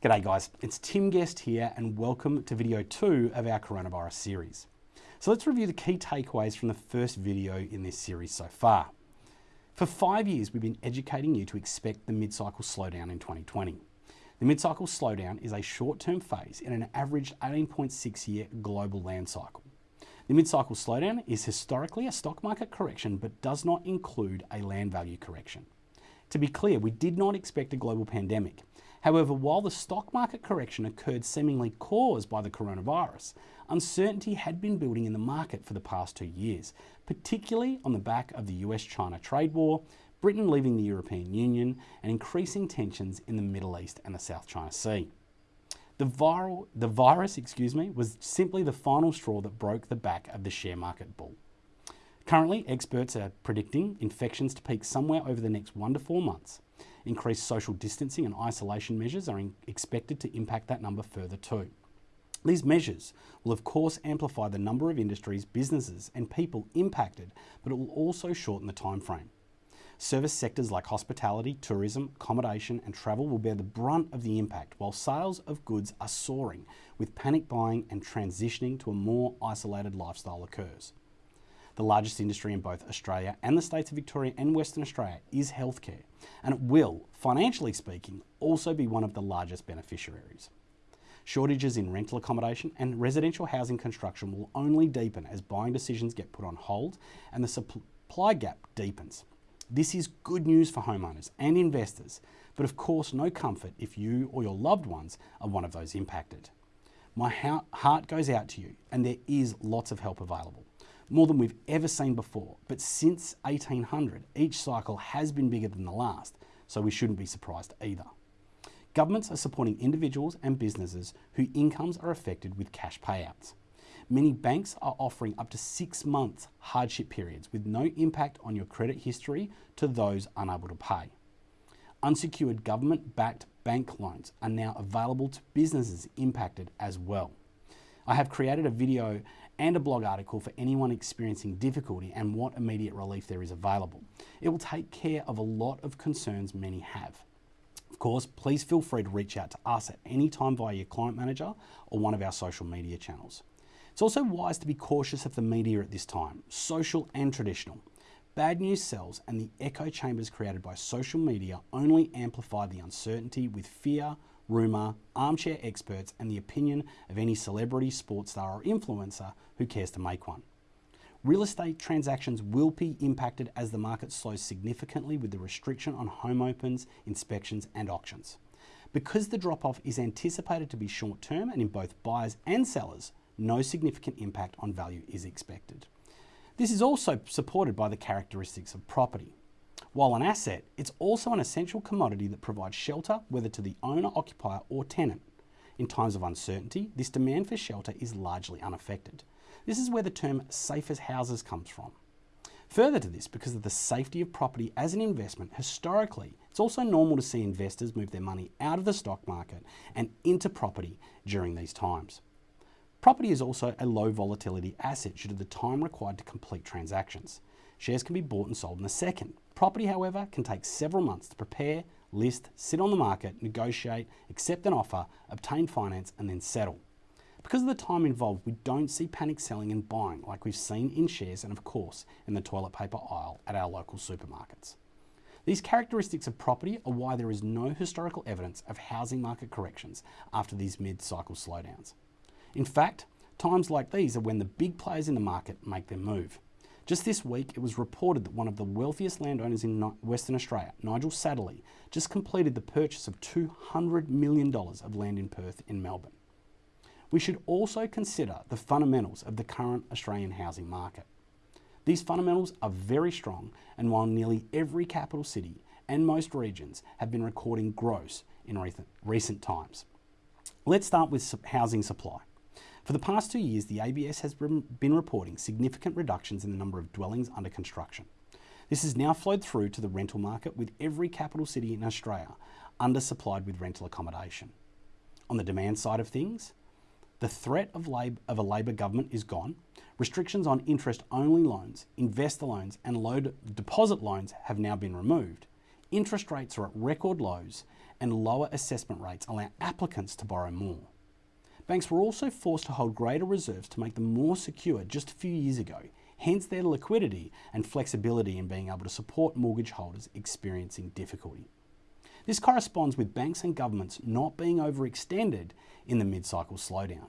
G'day guys, it's Tim Guest here and welcome to video two of our coronavirus series. So let's review the key takeaways from the first video in this series so far. For five years, we've been educating you to expect the mid-cycle slowdown in 2020. The mid-cycle slowdown is a short-term phase in an average 18.6 year global land cycle. The mid-cycle slowdown is historically a stock market correction but does not include a land value correction. To be clear, we did not expect a global pandemic. However, while the stock market correction occurred seemingly caused by the coronavirus, uncertainty had been building in the market for the past two years, particularly on the back of the US China trade war, Britain leaving the European Union, and increasing tensions in the Middle East and the South China Sea. The, viral, the virus excuse me, was simply the final straw that broke the back of the share market bull. Currently, experts are predicting infections to peak somewhere over the next one to four months. Increased social distancing and isolation measures are expected to impact that number further too. These measures will of course amplify the number of industries, businesses and people impacted, but it will also shorten the time frame. Service sectors like hospitality, tourism, accommodation and travel will bear the brunt of the impact while sales of goods are soaring with panic buying and transitioning to a more isolated lifestyle occurs. The largest industry in both Australia and the states of Victoria and Western Australia is healthcare, and it will, financially speaking, also be one of the largest beneficiaries. Shortages in rental accommodation and residential housing construction will only deepen as buying decisions get put on hold and the supply gap deepens. This is good news for homeowners and investors, but of course no comfort if you or your loved ones are one of those impacted. My heart goes out to you and there is lots of help available more than we've ever seen before. But since 1800, each cycle has been bigger than the last, so we shouldn't be surprised either. Governments are supporting individuals and businesses whose incomes are affected with cash payouts. Many banks are offering up to six months hardship periods with no impact on your credit history to those unable to pay. Unsecured government backed bank loans are now available to businesses impacted as well. I have created a video and a blog article for anyone experiencing difficulty and what immediate relief there is available. It will take care of a lot of concerns many have. Of course, please feel free to reach out to us at any time via your client manager or one of our social media channels. It's also wise to be cautious of the media at this time, social and traditional. Bad news sells and the echo chambers created by social media only amplify the uncertainty with fear, rumour, armchair experts, and the opinion of any celebrity, sports star, or influencer who cares to make one. Real estate transactions will be impacted as the market slows significantly with the restriction on home opens, inspections, and auctions. Because the drop off is anticipated to be short term and in both buyers and sellers, no significant impact on value is expected. This is also supported by the characteristics of property. While an asset, it's also an essential commodity that provides shelter whether to the owner, occupier or tenant. In times of uncertainty, this demand for shelter is largely unaffected. This is where the term safe as houses comes from. Further to this, because of the safety of property as an investment, historically, it's also normal to see investors move their money out of the stock market and into property during these times. Property is also a low volatility asset due to the time required to complete transactions. Shares can be bought and sold in a second. Property, however, can take several months to prepare, list, sit on the market, negotiate, accept an offer, obtain finance, and then settle. Because of the time involved, we don't see panic selling and buying like we've seen in shares and, of course, in the toilet paper aisle at our local supermarkets. These characteristics of property are why there is no historical evidence of housing market corrections after these mid cycle slowdowns. In fact, times like these are when the big players in the market make their move. Just this week, it was reported that one of the wealthiest landowners in Western Australia, Nigel Satterley, just completed the purchase of $200 million of land in Perth in Melbourne. We should also consider the fundamentals of the current Australian housing market. These fundamentals are very strong, and while nearly every capital city and most regions have been recording growth in recent times. Let's start with housing supply. For the past two years, the ABS has been reporting significant reductions in the number of dwellings under construction. This has now flowed through to the rental market with every capital city in Australia undersupplied with rental accommodation. On the demand side of things, the threat of, lab of a Labor government is gone. Restrictions on interest-only loans, investor loans and low deposit loans have now been removed. Interest rates are at record lows and lower assessment rates allow applicants to borrow more. Banks were also forced to hold greater reserves to make them more secure just a few years ago, hence their liquidity and flexibility in being able to support mortgage holders experiencing difficulty. This corresponds with banks and governments not being overextended in the mid-cycle slowdown.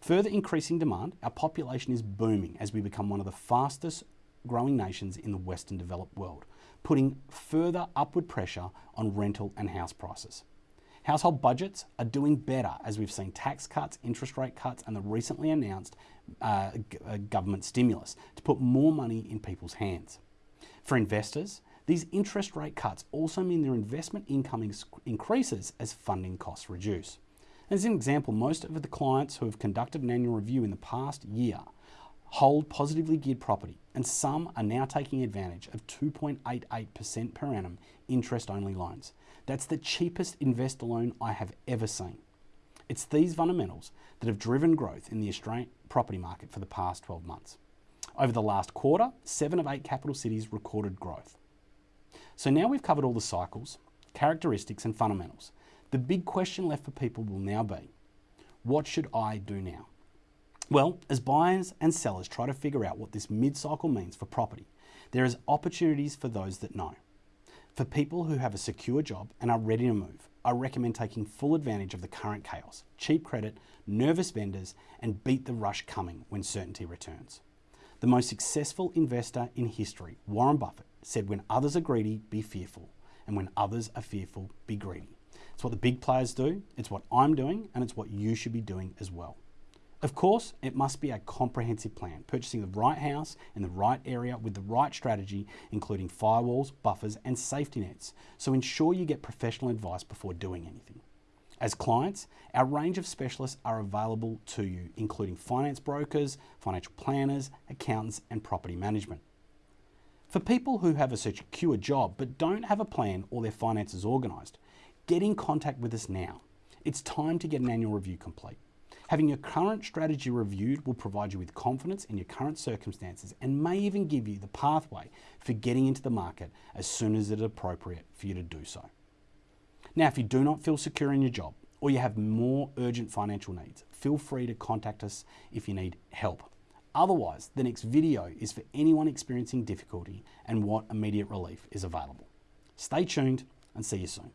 Further increasing demand, our population is booming as we become one of the fastest growing nations in the Western developed world, putting further upward pressure on rental and house prices. Household budgets are doing better as we've seen tax cuts, interest rate cuts, and the recently announced uh, uh, government stimulus to put more money in people's hands. For investors, these interest rate cuts also mean their investment income increases as funding costs reduce. As an example, most of the clients who have conducted an annual review in the past year hold positively geared property, and some are now taking advantage of 2.88% per annum interest only loans. That's the cheapest investor loan I have ever seen. It's these fundamentals that have driven growth in the Australian property market for the past 12 months. Over the last quarter, seven of eight capital cities recorded growth. So now we've covered all the cycles, characteristics, and fundamentals. The big question left for people will now be what should I do now? Well, as buyers and sellers try to figure out what this mid cycle means for property, there is opportunities for those that know. For people who have a secure job and are ready to move, I recommend taking full advantage of the current chaos, cheap credit, nervous vendors, and beat the rush coming when certainty returns. The most successful investor in history, Warren Buffett, said when others are greedy, be fearful, and when others are fearful, be greedy. It's what the big players do, it's what I'm doing, and it's what you should be doing as well. Of course, it must be a comprehensive plan, purchasing the right house in the right area with the right strategy, including firewalls, buffers, and safety nets. So ensure you get professional advice before doing anything. As clients, our range of specialists are available to you, including finance brokers, financial planners, accountants, and property management. For people who have a secure job but don't have a plan or their finances organised, get in contact with us now. It's time to get an annual review complete. Having your current strategy reviewed will provide you with confidence in your current circumstances and may even give you the pathway for getting into the market as soon as it is appropriate for you to do so. Now, if you do not feel secure in your job or you have more urgent financial needs, feel free to contact us if you need help. Otherwise, the next video is for anyone experiencing difficulty and what immediate relief is available. Stay tuned and see you soon.